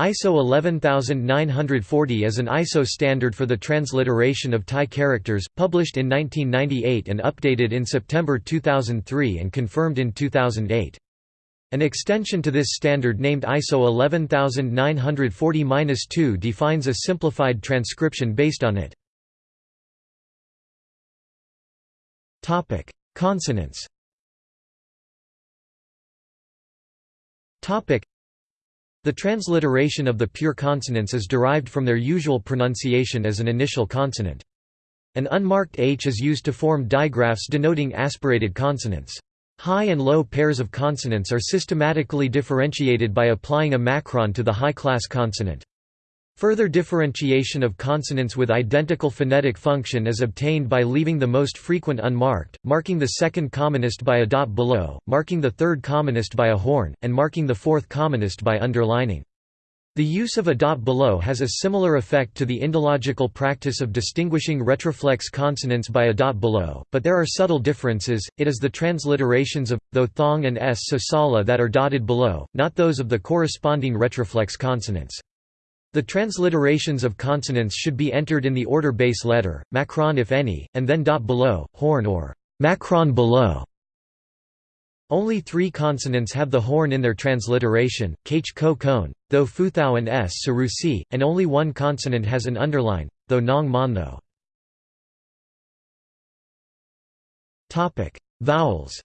ISO 11940 is an ISO standard for the transliteration of Thai characters, published in 1998 and updated in September 2003 and confirmed in 2008. An extension to this standard named ISO 11940-2 defines a simplified transcription based on it. Consonants the transliteration of the pure consonants is derived from their usual pronunciation as an initial consonant. An unmarked H is used to form digraphs denoting aspirated consonants. High and low pairs of consonants are systematically differentiated by applying a macron to the high-class consonant. Further differentiation of consonants with identical phonetic function is obtained by leaving the most frequent unmarked, marking the second commonest by a dot below, marking the third commonest by a horn, and marking the fourth commonest by underlining. The use of a dot below has a similar effect to the indological practice of distinguishing retroflex consonants by a dot below, but there are subtle differences. It is the transliterations of though thong and s sosala that are dotted below, not those of the corresponding retroflex consonants. The transliterations of consonants should be entered in the order base letter, macron if any, and then dot below, horn or macron below. Only three consonants have the horn in their transliteration, kh ko kone, though futhao and s sarusi, and only one consonant has an underline, though nong mon though. Vowels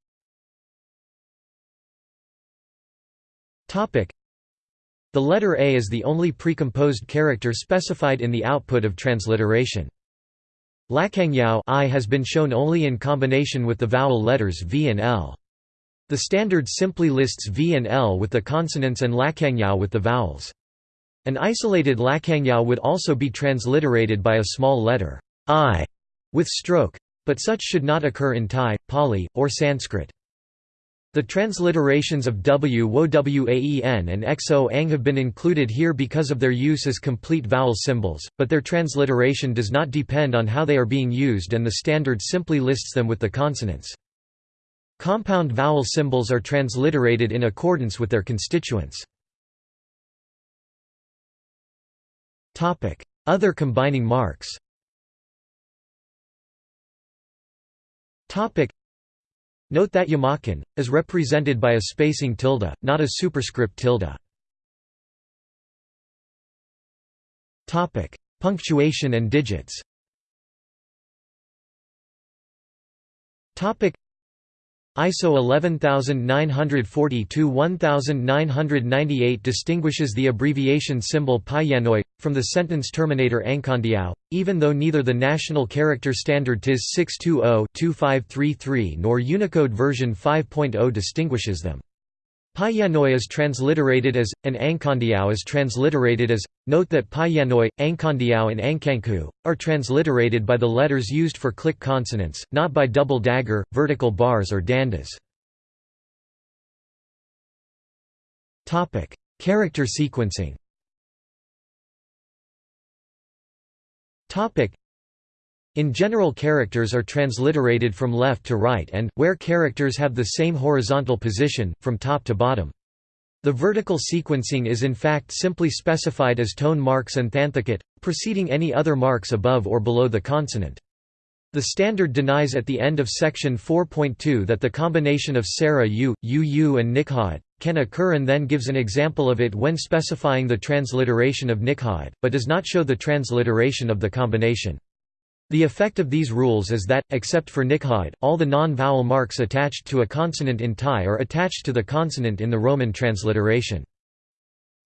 the letter A is the only precomposed character specified in the output of transliteration. Lakangyao I has been shown only in combination with the vowel letters V and L. The standard simply lists V and L with the consonants and Lakangyao with the vowels. An isolated Lakangyao would also be transliterated by a small letter I with stroke, but such should not occur in Thai, Pali, or Sanskrit. The transliterations of W Waen and XO Ang have been included here because of their use as complete vowel symbols, but their transliteration does not depend on how they are being used and the standard simply lists them with the consonants. Compound vowel symbols are transliterated in accordance with their constituents. Other combining marks Note that Yamakan, is represented by a spacing tilde, not a superscript tilde. Punctuation and digits ISO 11942-1998 distinguishes the abbreviation symbol Payanoi, from the sentence terminator Angkondiao, even though neither the National Character Standard TIS 620-2533 nor Unicode version 5.0 distinguishes them. Payanoi is transliterated as, and Angkondiao is transliterated as. Note that Payanoi, Angkondiao and Angkanku, are transliterated by the letters used for click consonants, not by double dagger, vertical bars or dandas. Character sequencing in general characters are transliterated from left to right and, where characters have the same horizontal position, from top to bottom. The vertical sequencing is in fact simply specified as tone marks and thanthicate, preceding any other marks above or below the consonant. The standard denies at the end of section 4.2 that the combination of sara u, uu and nikhaat can occur and then gives an example of it when specifying the transliteration of nikhaat, but does not show the transliteration of the combination. The effect of these rules is that, except for nikhaat, all the non-vowel marks attached to a consonant in Thai are attached to the consonant in the Roman transliteration.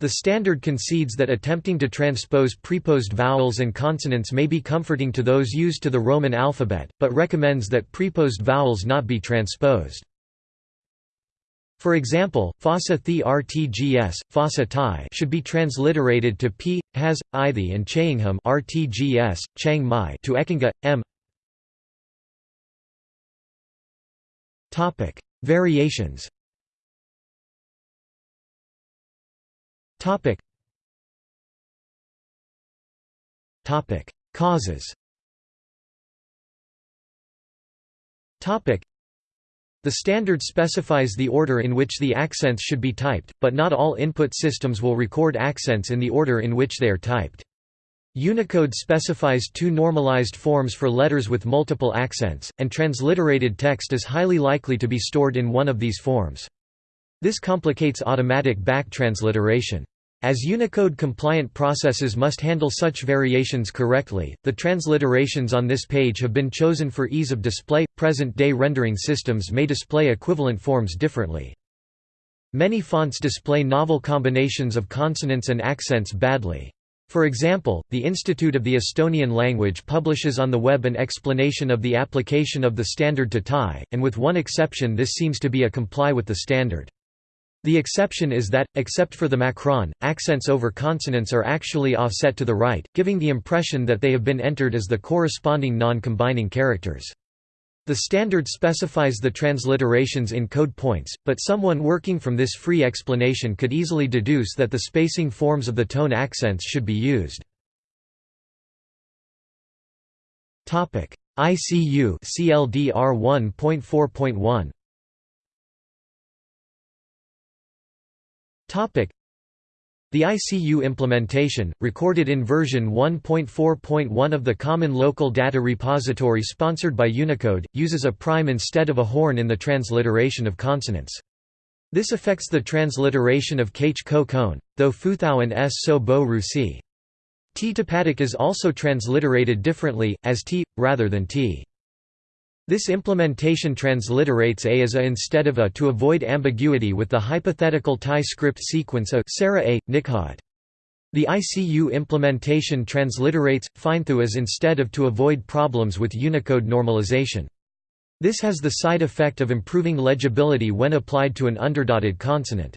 The standard concedes that attempting to transpose preposed vowels and consonants may be comforting to those used to the Roman alphabet, but recommends that preposed vowels not be transposed. For example, fossa the rtgs, fossa Thai should be transliterated to p, has, ithi and chaingham rtgs, Chiang Mai to ekinga, m. Topic: Variations. Topic. Topic: Causes. Topic. The standard specifies the order in which the accents should be typed, but not all input systems will record accents in the order in which they are typed. Unicode specifies two normalized forms for letters with multiple accents, and transliterated text is highly likely to be stored in one of these forms. This complicates automatic back transliteration. As Unicode-compliant processes must handle such variations correctly, the transliterations on this page have been chosen for ease of display. Present-day rendering systems may display equivalent forms differently. Many fonts display novel combinations of consonants and accents badly. For example, the Institute of the Estonian Language publishes on the web an explanation of the application of the standard to Thai, and with one exception this seems to be a comply with the standard. The exception is that, except for the macron, accents over consonants are actually offset to the right, giving the impression that they have been entered as the corresponding non-combining characters. The standard specifies the transliterations in code points, but someone working from this free explanation could easily deduce that the spacing forms of the tone accents should be used. ICU CLDR 1.4.1 The ICU implementation, recorded in version 1.4.1 of the Common Locale Data Repository sponsored by Unicode, uses a prime instead of a horn in the transliteration of consonants. This affects the transliteration of kh ko kone, though futhau and s so bo rusi. T topatic is also transliterated differently, as t, rather than t. This implementation transliterates a as a instead of a to avoid ambiguity with the hypothetical Thai script sequence a sara a, Nikhat. The ICU implementation transliterates, findthu as instead of to avoid problems with Unicode normalization. This has the side effect of improving legibility when applied to an underdotted consonant.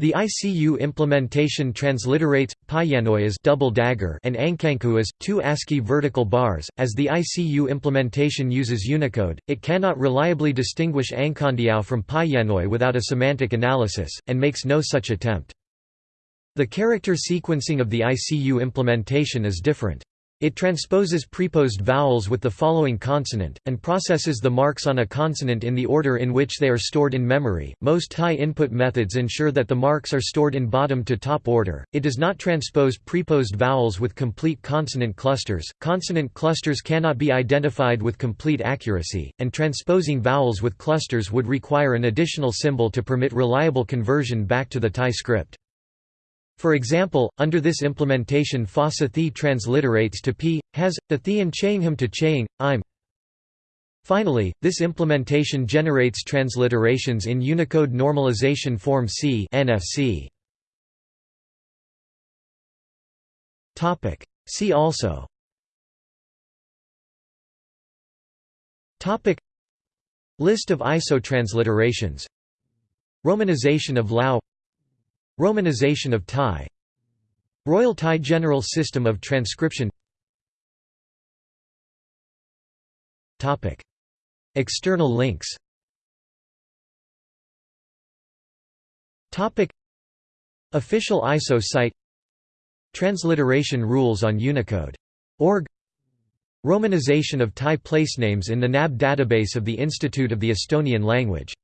The ICU implementation transliterates Paiyanoi as double dagger and Ankanku as two ASCII vertical bars. As the ICU implementation uses Unicode, it cannot reliably distinguish Ankandiao from Paiyanoi without a semantic analysis, and makes no such attempt. The character sequencing of the ICU implementation is different. It transposes preposed vowels with the following consonant, and processes the marks on a consonant in the order in which they are stored in memory. Most Thai input methods ensure that the marks are stored in bottom to top order. It does not transpose preposed vowels with complete consonant clusters. Consonant clusters cannot be identified with complete accuracy, and transposing vowels with clusters would require an additional symbol to permit reliable conversion back to the Thai script. For example, under this implementation fossa thi transliterates to p, has, the thi and him to chang, im. Finally, this implementation generates transliterations in Unicode Normalization Form C NFC. See also. List of ISO transliterations Romanization of Lao Romanization of Thai. Royal Thai General System of Transcription. External links. Official ISO site. Transliteration rules on Unicode. Org. Romanization of Thai placenames in the NAB database of the Institute of the Estonian Language